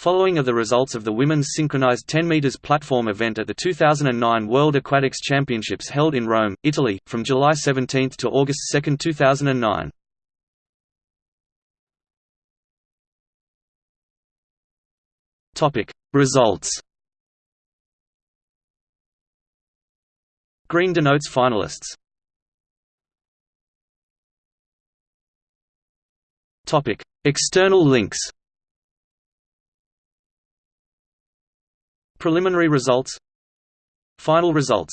Following are the results of the women's synchronized 10 meters platform event at the 2009 World Aquatics Championships held in Rome, Italy, from July 17 to August 2, 2009. Topic: Results. Green denotes finalists. Topic: External links. Preliminary results. Final results